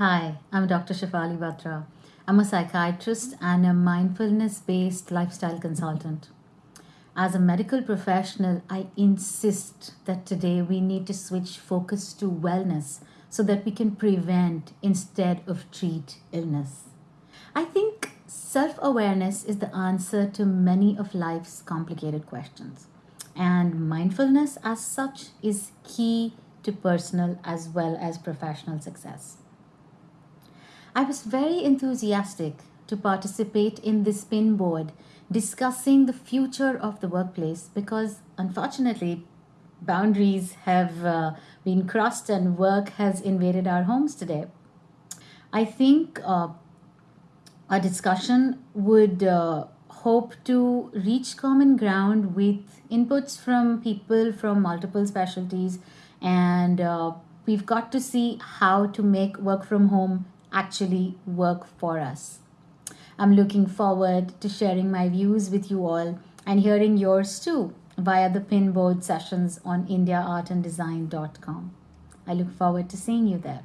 Hi, I'm Dr. Shefali Batra. I'm a psychiatrist and a mindfulness based lifestyle consultant. As a medical professional, I insist that today we need to switch focus to wellness so that we can prevent instead of treat illness. I think self awareness is the answer to many of life's complicated questions, and mindfulness, as such, is key to personal as well as professional success. I was very enthusiastic to participate in this pinboard discussing the future of the workplace because unfortunately boundaries have uh, been crossed and work has invaded our homes today. I think uh, discussion would uh, hope to reach common ground with inputs from people from multiple specialties and uh, we've got to see how to make work from home actually work for us. I'm looking forward to sharing my views with you all and hearing yours too via the pinboard sessions on indiaartanddesign.com. I look forward to seeing you there.